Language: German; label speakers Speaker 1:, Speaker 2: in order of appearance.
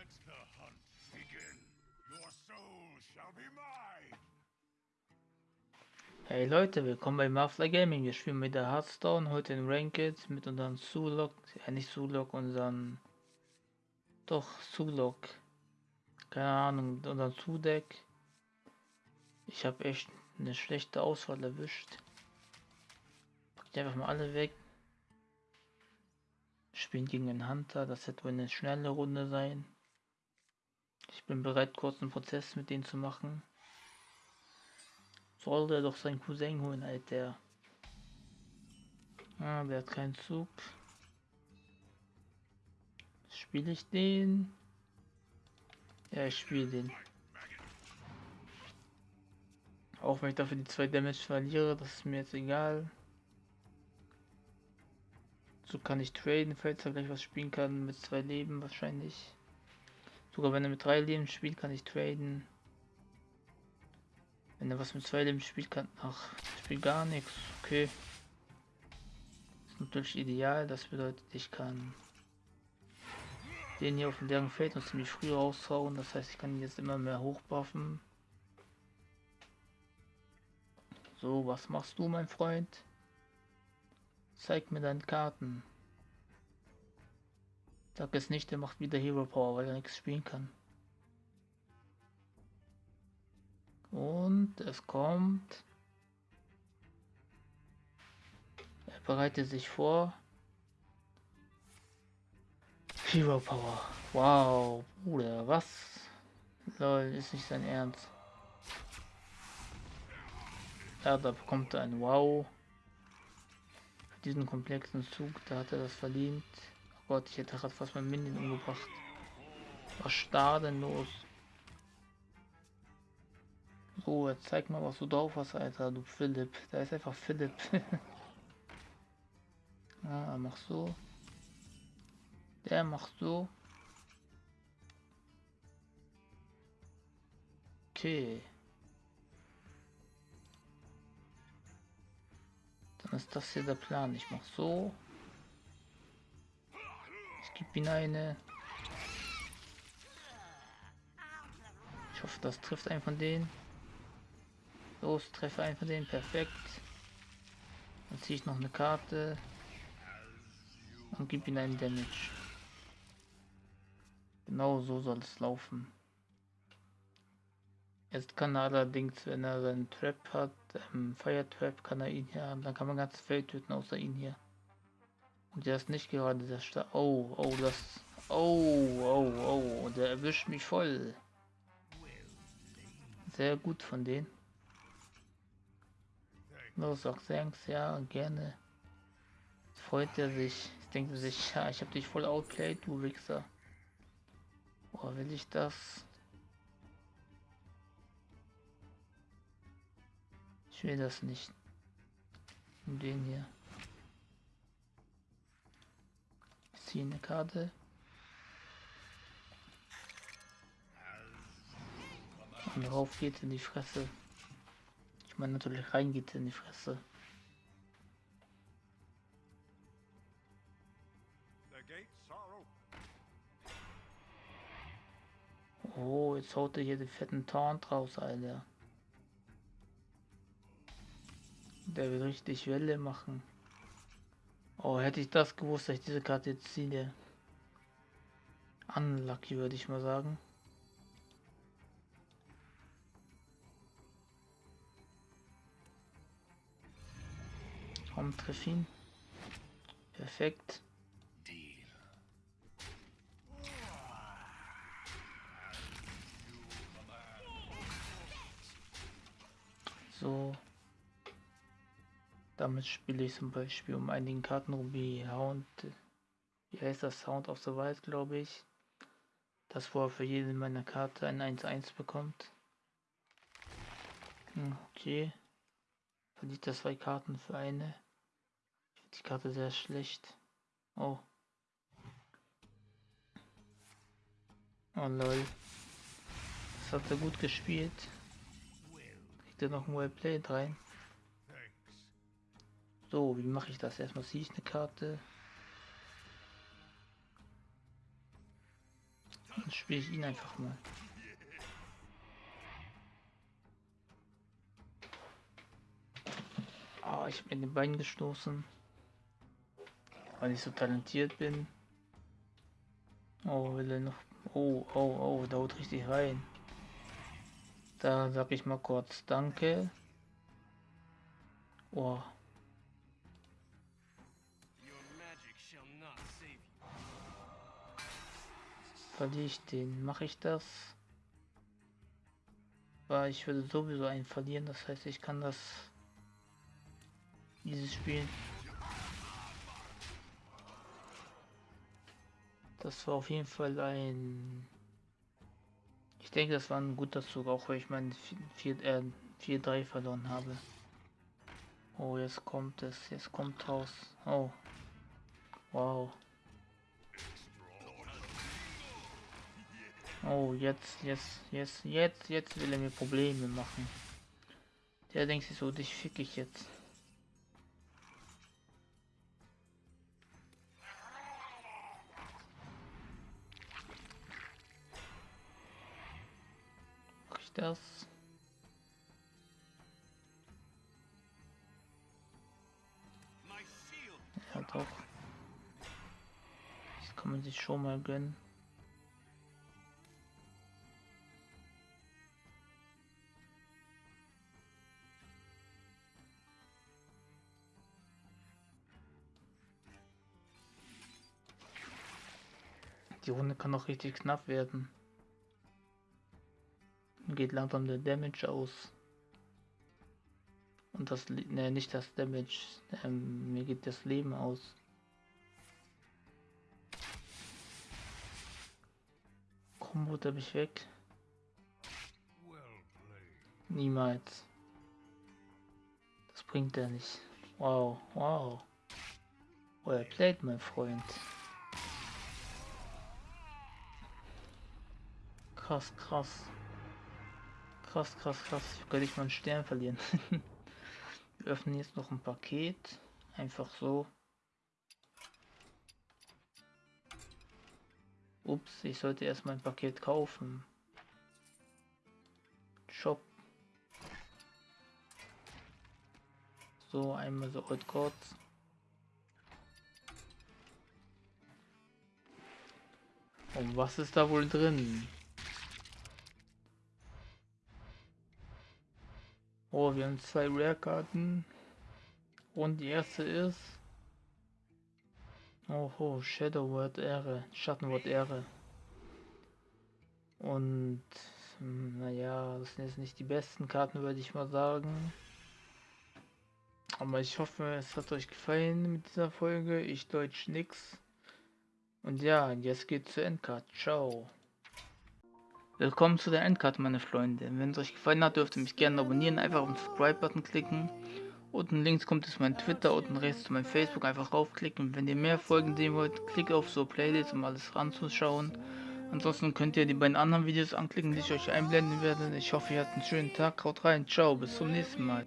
Speaker 1: Let the hunt begin. Your soul shall be mine.
Speaker 2: Hey Leute, willkommen bei Mafla Gaming. Wir spielen mit der Hearthstone, heute in Ranked mit unserem Sulok, ja nicht Sulok, unseren, doch Sulok, keine Ahnung, unseren Zudeck. Ich habe echt eine schlechte Auswahl erwischt. Pack die einfach mal alle weg. Spielen gegen den Hunter, das wird wohl eine schnelle Runde sein. Ich bin bereit, kurz einen Prozess mit denen zu machen. Soll der doch seinen Cousin holen, Alter. Ah, der hat keinen Zug. Spiele ich den? Ja, ich spiele den. Auch wenn ich dafür die zwei Damage verliere, das ist mir jetzt egal. So kann ich traden, falls er gleich was spielen kann mit zwei Leben wahrscheinlich. Sogar wenn er mit drei Leben spielt, kann ich traden. Wenn er was mit zwei Leben spielt, kann. Ach, spielt gar nichts. Okay. Ist natürlich ideal. Das bedeutet, ich kann den hier auf dem leeren Feld noch ziemlich früh raushauen. Das heißt, ich kann ihn jetzt immer mehr hochbuffen. So, was machst du, mein Freund? Zeig mir deine Karten. Sag es nicht, der macht wieder Hero Power, weil er nichts spielen kann. Und es kommt. Er bereitet sich vor. Hero Power. Wow, Bruder, was? Lol, ist nicht sein Ernst. Ja, da bekommt er ein Wow. Für diesen komplexen Zug, da hat er das verdient. Gott, ich hätte gerade fast mein Minion umgebracht. Was da denn los? So, jetzt zeig mal, was du drauf hast, Alter, du Philipp. Da ist einfach Philipp. ah, mach so. Der macht so. Okay. Dann ist das hier der Plan. Ich mach so. Gebe ihn eine. Ich hoffe, das trifft einen von denen. Los, treffe einen von denen. Perfekt. Dann ziehe ich noch eine Karte. Und gebe ihm einen Damage. Genau so soll es laufen. Jetzt kann er allerdings, wenn er seinen Trap hat, ähm, Fire Trap, kann er ihn hier haben. Dann kann man ganz Feld töten, außer ihn hier. Und der ist nicht gerade sehr stark. Oh, oh, das. Oh, oh, oh, der erwischt mich voll. Sehr gut von denen. Los, auch thanks, ja, gerne. Freut er sich. Denkt er sich, ja, ich habe dich voll outplayed, du Wichser. Boah, will ich das? Ich will das nicht. Und den hier. Ziehe eine Karte. Und rauf geht in die Fresse. Ich meine natürlich rein geht in die Fresse. Oh, jetzt haut er hier den fetten Taunt raus, Alter. Der will richtig Welle machen. Oh, hätte ich das gewusst, dass ich diese Karte jetzt ziehe. Unlucky, würde ich mal sagen. Komm, treff ihn. Perfekt. Damit spiele ich zum Beispiel um einigen Karten rum wie Hound. Wie heißt das? Sound of the Wild, glaube ich. Das, wo er für jede meiner Karte ein 1-1 bekommt. Hm, okay. Verliert er zwei Karten für eine. Die Karte sehr schlecht. Oh. Oh lol. Das hat er gut gespielt. Kriegt er noch ein Wellplay rein. So, wie mache ich das? Erstmal ziehe ich eine Karte. Ansonsten spiele ich ihn einfach mal. Ah, ich habe mir den Bein gestoßen. Weil ich so talentiert bin. Oh, will er noch. Oh, oh, oh, da haut richtig rein. Da sag ich mal kurz Danke. Oh. Verliere ich den? Mache ich das? Weil ich würde sowieso einen verlieren, das heißt ich kann das dieses Spiel Das war auf jeden Fall ein. Ich denke, das war ein guter Zug, auch weil ich meinen 4-3 äh, verloren habe. Oh, jetzt kommt es, jetzt kommt raus. Oh. Wow. Oh, jetzt, jetzt, jetzt, jetzt, jetzt will er mir Probleme machen. Der denkt sich so, dich fick ich jetzt. das? Ja doch. Das kann man sich schon mal gönnen. Die Runde kann auch richtig knapp werden geht langsam der Damage aus. Und das, ne, nicht das Damage, ähm, mir geht das Leben aus. Kombo habe ich weg. Niemals. Das bringt er nicht. Wow, wow. Well played, mein Freund. Krass, krass. Krass, krass, krass. Ich könnte ich mal einen Stern verlieren. Wir öffnen jetzt noch ein Paket. Einfach so. Ups, ich sollte erstmal ein Paket kaufen. Shop. So, einmal so Old Gods. Und was ist da wohl drin? Wir haben zwei Rare-Karten. Und die erste ist... Oh, oh Shadow Word Ehre, Schattenwort Ehre. Und naja, das sind jetzt nicht die besten Karten, würde ich mal sagen. Aber ich hoffe, es hat euch gefallen mit dieser Folge. Ich deutsch nix. Und ja, jetzt geht's zur Endcard. Ciao. Willkommen zu der Endcard, meine Freunde. Wenn es euch gefallen hat, dürft ihr mich gerne abonnieren. Einfach auf den Subscribe-Button klicken. Unten links kommt es mein Twitter, unten rechts zu meinem Facebook. Einfach draufklicken. Wenn ihr mehr Folgen sehen wollt, klickt auf so Playlist, um alles ranzuschauen. Ansonsten könnt ihr die beiden anderen Videos anklicken, die ich euch einblenden werde. Ich hoffe, ihr habt einen schönen Tag. Haut rein. Ciao. Bis zum nächsten Mal.